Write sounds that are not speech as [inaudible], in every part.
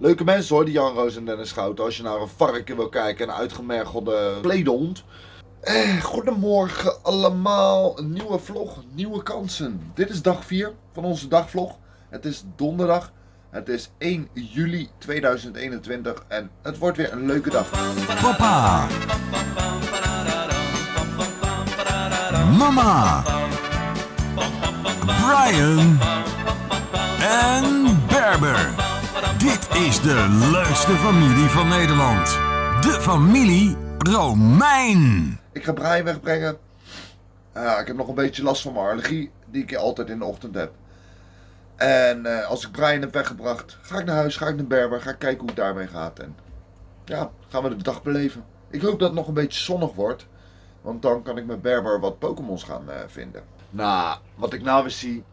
Leuke mensen hoor, die Jan Roos en Dennis Schouten. Als je naar een varken wil kijken, een uitgemergelde kledehond. Eh, goedemorgen allemaal. Een nieuwe vlog, nieuwe kansen. Dit is dag 4 van onze dagvlog. Het is donderdag. Het is 1 juli 2021 en het wordt weer een leuke dag. Papa. Mama. Brian. En Berber. Dit is de leukste familie van Nederland. De familie Romein. Ik ga Brian wegbrengen. Ik heb nog een beetje last van mijn allergie, die ik altijd in de ochtend heb. En eh, als ik Brian heb weggebracht, ga ik naar huis, ga ik naar Berber, ga ik kijken hoe het daarmee gaat. En ja, gaan we de dag beleven. Ik hoop dat het nog een beetje zonnig wordt. Want dan kan ik met Berber wat Pokémons gaan eh, vinden. Nou, wat ik nou weer zie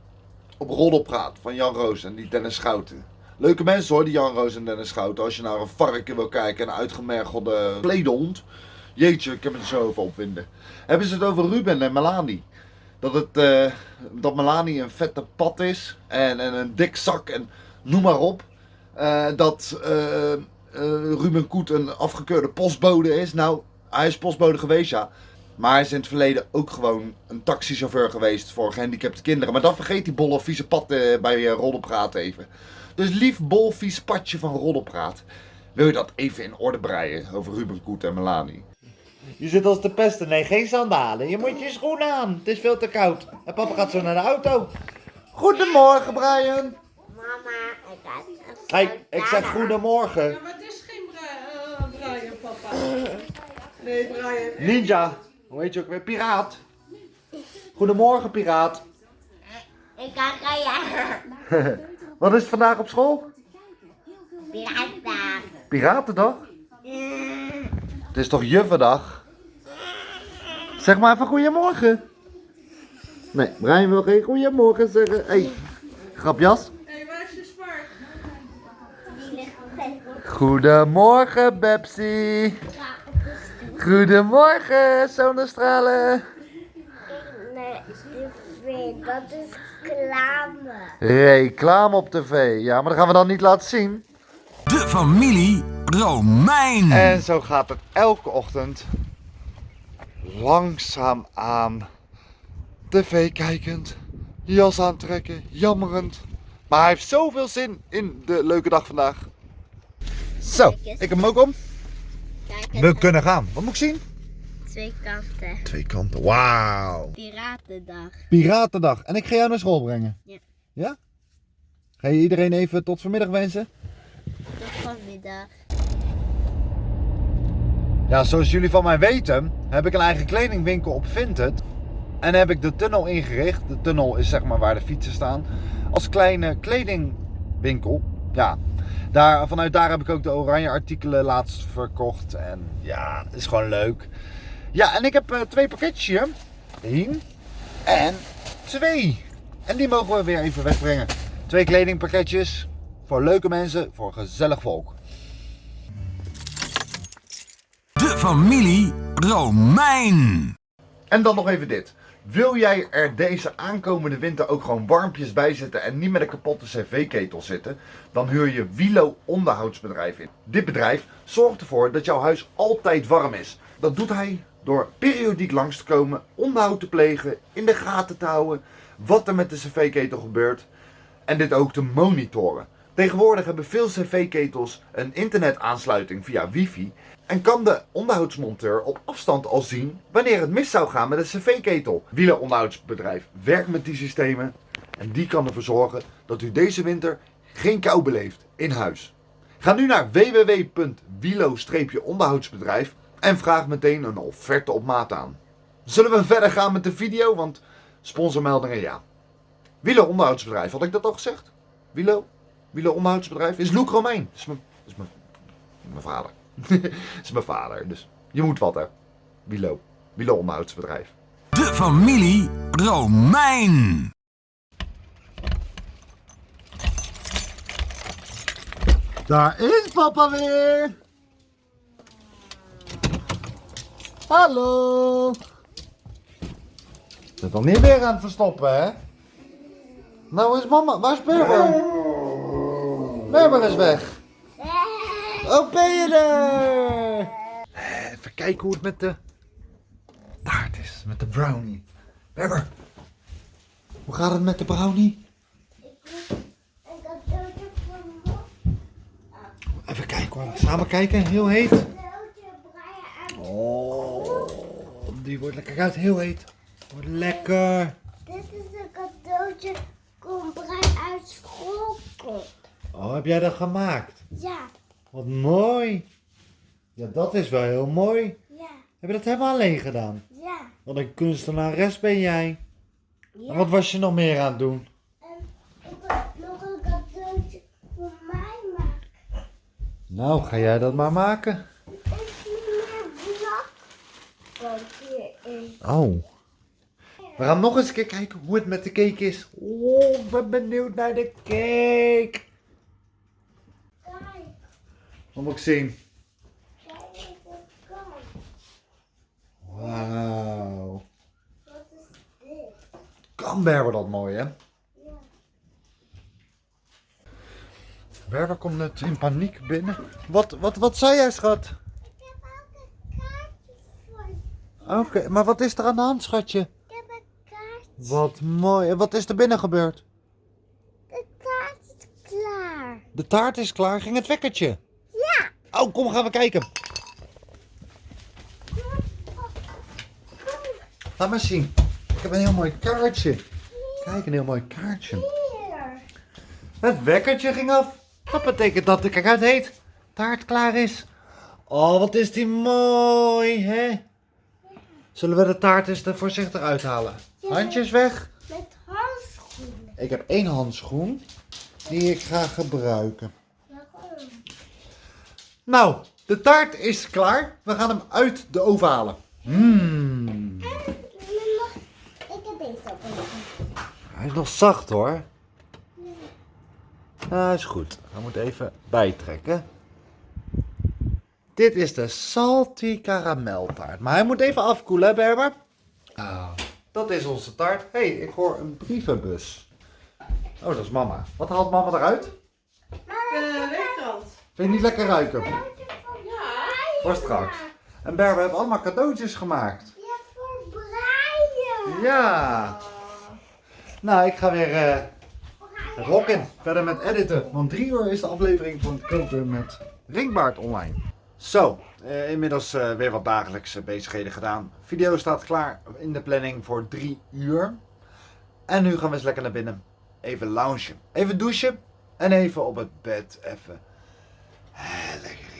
op Roddelpraat van Jan Roos en die Dennis Schouten. Leuke mensen hoor, die Jan Roos en Dennis Schouten. Als je naar een varken wil kijken, een uitgemergelde kledehond. Jeetje, ik heb het zo over opwinden. Hebben ze het over Ruben en Melanie. Dat, het, eh, dat Melanie een vette pat is en, en een dik zak en noem maar op. Eh, dat eh, Ruben Koet een afgekeurde postbode is. Nou, hij is postbode geweest, ja. Maar hij is in het verleden ook gewoon een taxichauffeur geweest voor gehandicapte kinderen. Maar dan vergeet die bolle vieze eh, bij uh, even. Dus lief bol vies patje van Roddelpraat. Wil je dat even in orde breien over Ruben Koet en Melanie? Je zit als de pesten. Nee, geen sandalen. Je moet je schoenen aan. Het is veel te koud. En papa gaat zo naar de auto. Goedemorgen Brian. Mama, ik Hey, ik zeg goedemorgen. Ja, maar het is geen Bra- eh, Brian, papa. Nee, Brian. Ninja. Hoe heet je ook weer? Piraat. Goedemorgen, piraat. Ik kan rijden. [laughs] Wat is het vandaag op school? Piratendag. Piratendag? Het is toch jufferdag? Zeg maar even goedemorgen. Nee, Brian wil geen goedemorgen zeggen. Hé, hey, grapjas. Hé, hey, waar is je zwart? Die ligt op het Goedemorgen, Bepsi. Goedemorgen, zonnestralen. Nee, tv, dat is reclame. Reclame op tv. Ja, maar dat gaan we dan niet laten zien. De familie Romein. En zo gaat het elke ochtend. Langzaam aan. TV kijkend. Jas aantrekken. Jammerend. Maar hij heeft zoveel zin in de leuke dag vandaag. Zo, ik heb hem ook om. Kijk We kunnen gaan. Wat moet ik zien? Twee kanten. Twee kanten. Wauw. Piratendag. Piratendag. En ik ga jou naar school brengen. Ja. Ja? Ga je iedereen even tot vanmiddag wensen? Tot vanmiddag. Ja, zoals jullie van mij weten, heb ik een eigen kledingwinkel op Vinted. En heb ik de tunnel ingericht. De tunnel is zeg maar waar de fietsen staan. Als kleine kledingwinkel. Ja, daar, vanuit daar heb ik ook de oranje artikelen laatst verkocht. En ja, het is gewoon leuk. Ja, en ik heb eh, twee pakketjes hier. Eén en twee. En die mogen we weer even wegbrengen. Twee kledingpakketjes. Voor leuke mensen, voor gezellig volk. De familie Romein. En dan nog even dit. Wil jij er deze aankomende winter ook gewoon warmpjes bij zitten en niet met een kapotte cv-ketel zitten? Dan huur je Wilo onderhoudsbedrijf in. Dit bedrijf zorgt ervoor dat jouw huis altijd warm is. Dat doet hij door periodiek langs te komen, onderhoud te plegen, in de gaten te houden wat er met de cv-ketel gebeurt en dit ook te monitoren. Tegenwoordig hebben veel cv-ketels een internetaansluiting via wifi en kan de onderhoudsmonteur op afstand al zien wanneer het mis zou gaan met een cv-ketel. Wieler onderhoudsbedrijf werkt met die systemen en die kan ervoor zorgen dat u deze winter geen kou beleeft in huis. Ga nu naar www.wilo-onderhoudsbedrijf en vraag meteen een offerte op maat aan. Zullen we verder gaan met de video, want sponsormeldingen ja. Wilo onderhoudsbedrijf, had ik dat al gezegd? Wilo? Wilo onderhoudsbedrijf? Is Loek Romein. Is mijn, is mijn, mijn vader. [laughs] is mijn vader, dus je moet wat hè. Wilo. Wilo onderhoudsbedrijf. De familie Romein. Daar is papa weer. Hallo. Zit dan niet weer aan het verstoppen, hè? Nou is mama. Waar is Berber? Berber is weg. Oh, ben je er? Eh, Even kijken hoe het met de taart is, met de brownie. Berber, hoe gaat het met de brownie? Even kijken hoor, samen kijken, heel heet. Oh, die wordt lekker uit, heel heet. Wordt lekker. Dit is een cadeautje. Kom breien uit school komt. Oh, heb jij dat gemaakt? Ja, Wat mooi. Ja, dat is wel heel mooi. ja, Heb je dat helemaal alleen gedaan? ja. Wat een kunstenares ben jij. ja. En wat was je nog meer aan het doen? En ik wil nog een cadeautje voor mij maken. Nou, ga jij dat maar maken. Is niet meer blok. Oh. We gaan nog eens een keer kijken hoe het met de cake is. Oh, ik ben benieuwd naar de cake. Wat moet ik zien? Wauw. Wat is dit? Kan Berber dat mooi, hè? Ja. Berber komt net in paniek binnen. Wat, wat, wat zei jij, schat? Ik heb ook een Oké, maar wat is er aan de hand, schatje? Ik heb een kaartje. Wat mooi. En wat is er binnen gebeurd? De taart is klaar. De taart is klaar. Ging het wekkertje? Ja. Oh, kom, gaan we kijken. Laat maar zien. Ik heb een heel mooi kaartje. Kijk, een heel mooi kaartje. Hier. Het wekkertje ging af. Dat betekent dat de kijk heet. Taart klaar is. Oh, wat is die mooi, hè? Zullen we de taart eens er voorzichtig uithalen? Handjes weg. Met handschoenen. Ik heb één handschoen die ik ga gebruiken. Waarom? Nou, de taart is klaar. We gaan hem uit de oven halen. Mmm. Ik heb deze Hij is nog zacht hoor. Ah, is goed. We moeten even bijtrekken. Dit is de salty karameltaart. Maar hij moet even afkoelen, hè, Berber? Ah, dat is onze taart. Hé, hey, ik hoor een brievenbus. Oh, dat is mama. Wat haalt mama eruit? De weekrand. Vind je niet lekker ruiken? Ja. Voor straks. En Berber heeft allemaal cadeautjes gemaakt. Ja, voor breien. Ja. Nou, ik ga weer eh rocken. Verder met editen. Want drie uur is de aflevering van Koken met Ringbaard online. Zo, eh, inmiddels eh, weer wat dagelijkse eh, bezigheden gedaan. Video staat klaar in de planning voor drie uur. En nu gaan we eens lekker naar binnen. Even loungen, even douchen en even op het bed even lekker